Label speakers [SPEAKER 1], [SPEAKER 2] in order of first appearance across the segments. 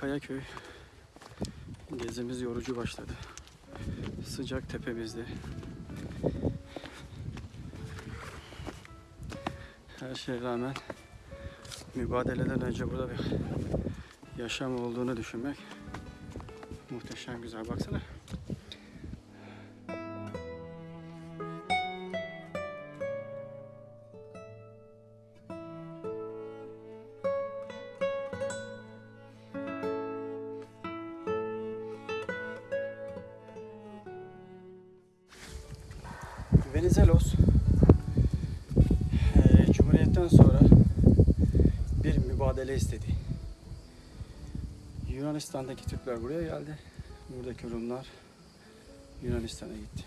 [SPEAKER 1] Kayaköy gezimiz yorucu başladı. Sıcak tepemizde. Her şeye rağmen mübadeleden önce burada bir yaşam olduğunu düşünmek muhteşem güzel. Baksana. Venizelos eee, Cumhuriyet'ten sonra bir mübadele istedi. Yunanistan'daki Türkler buraya geldi. Buradaki Rumlar Yunanistan'a gitti.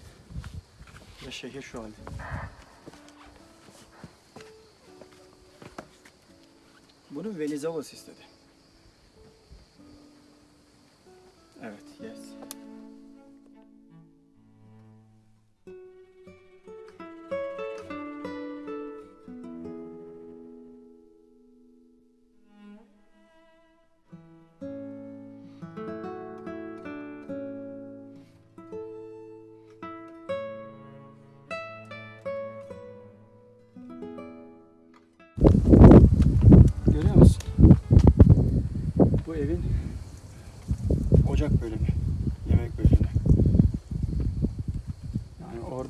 [SPEAKER 1] Ve şehir şu halde. Bunu Venizelos istedi. Evet,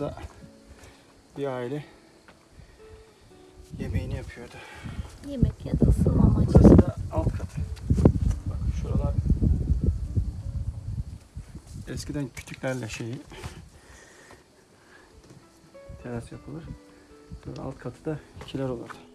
[SPEAKER 1] Orada bir aile yemeğini yapıyordu.
[SPEAKER 2] Yemek ya da ısınma amacı.
[SPEAKER 1] Burası da alt katı. Bak şuralar eskiden kütüklerle şeyi teras yapılır. Sonra alt katı da kiler olurdu.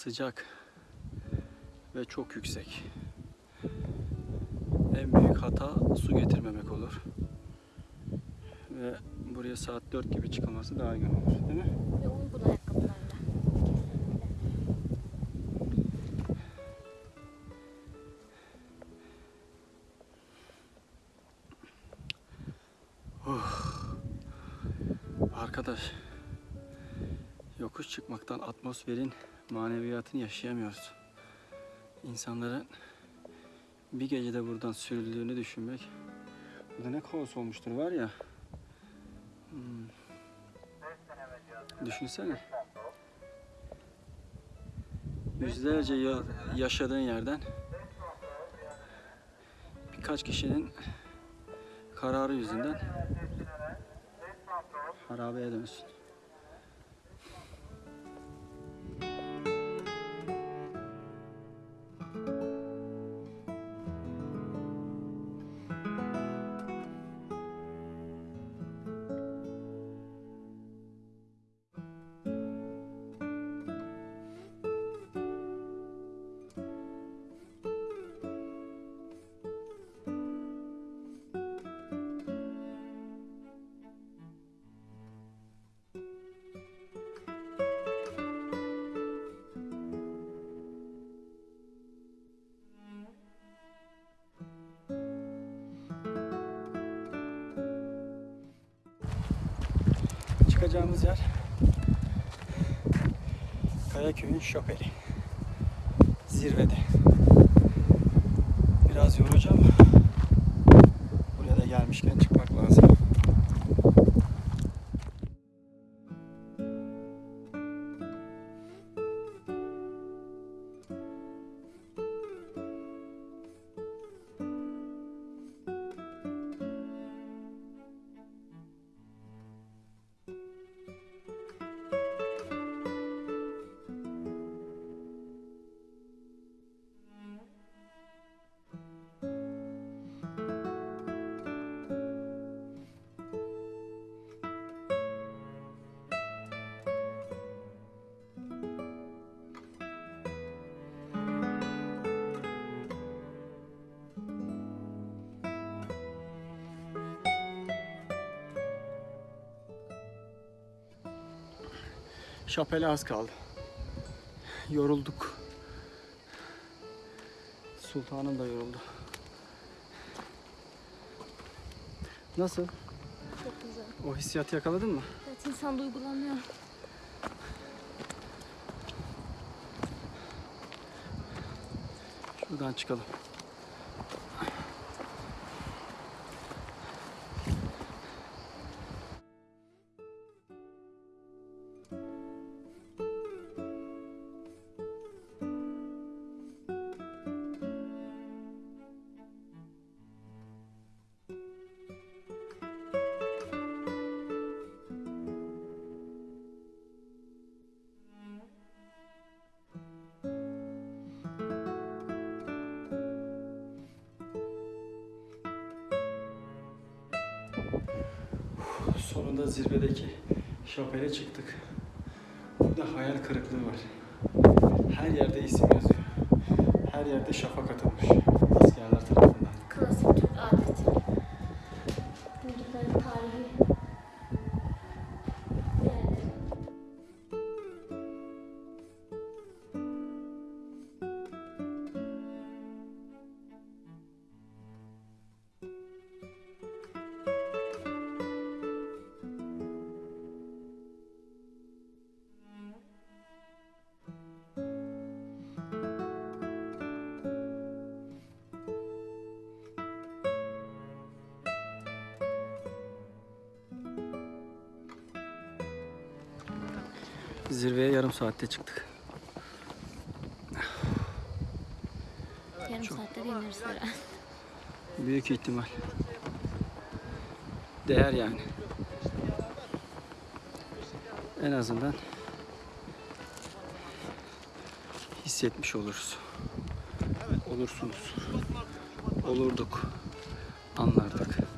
[SPEAKER 1] Sıcak ve çok yüksek. En büyük hata su getirmemek olur. Ve buraya saat 4 gibi çıkılması daha iyi olur, değil mi?
[SPEAKER 2] Ve uygun ayakkabılarla.
[SPEAKER 1] Arkadaş, yokuş çıkmaktan atmosferin maneviyatını yaşayamıyoruz. İnsanların bir gecede buradan sürüldüğünü düşünmek, burada ne kaos olmuştur var ya. Hmm. Düşünsene. Yüzlerce yıl yaşadığın yerden birkaç kişinin kararı yüzünden harabeye dönsün. Çıkacağımız yer Kayaköy'ün şopeli. Zirvede. Biraz ama buraya da gelmişken çıkmak Şapele az kaldı. Yorulduk. Sultanım da yoruldu. Nasıl?
[SPEAKER 2] Çok güzel.
[SPEAKER 1] O hissiyatı yakaladın mı?
[SPEAKER 2] Evet insan duygulanıyor.
[SPEAKER 1] Şuradan çıkalım. Sonunda zirvedeki şapele çıktık. Burada hayal kırıklığı var. Her yerde isim yazıyor. Her yerde şafak atılmış. Askerler tarafından. Zirveye yarım saatte çıktık.
[SPEAKER 2] Yarım saatte de ineriz herhalde.
[SPEAKER 1] Büyük ihtimal. Değer yani. En azından hissetmiş oluruz. Olursunuz. Olurduk. Anlardık.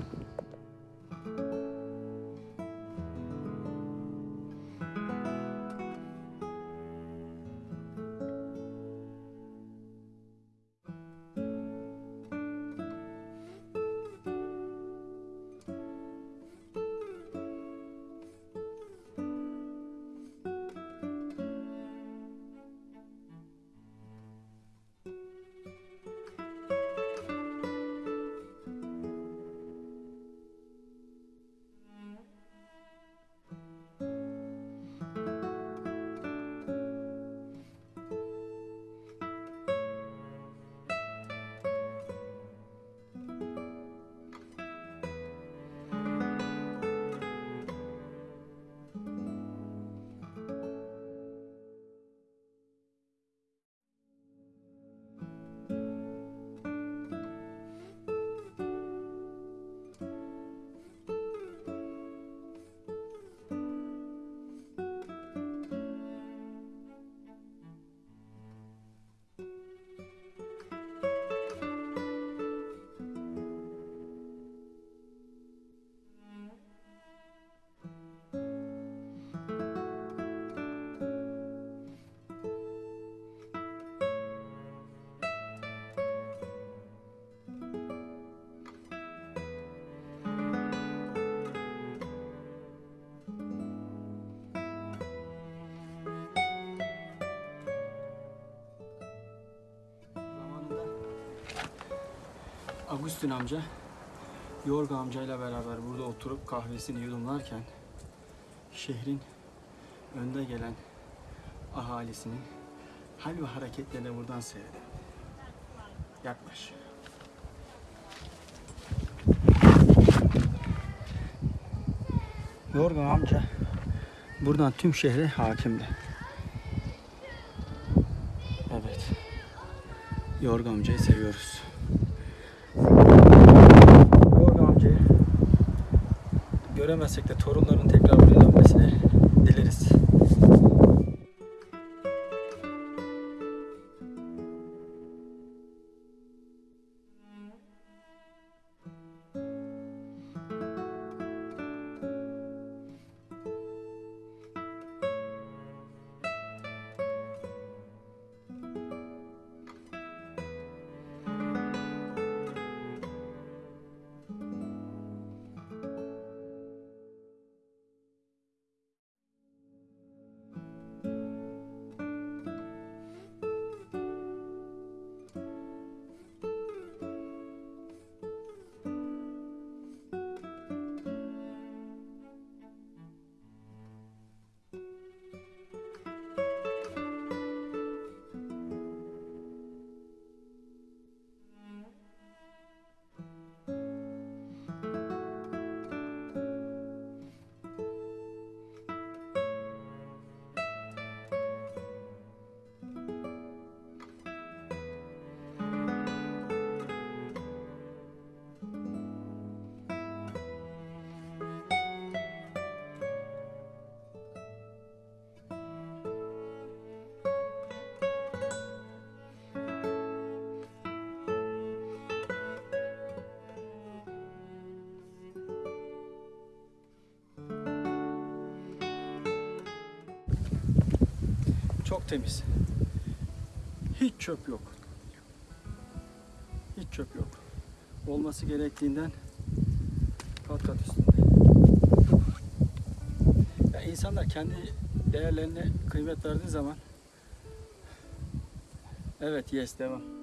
[SPEAKER 1] Agustin amca Yorga amcayla beraber burada oturup kahvesini yudumlarken şehrin önde gelen ahalisinin hal ve hareketlerini buradan seyredelim. Yaklaş. Yorgan amca buradan tüm şehre hakimdi. Evet. Yorgan amcayı seviyoruz. Yorgan amcayı göremezsek de torunların tekrar buraya dönmesini Çok temiz. Hiç çöp yok. Hiç çöp yok. Olması gerektiğinden kat kat üstünde. Ya insanlar kendi değerlerine kıymet verdiği zaman Evet yes devam.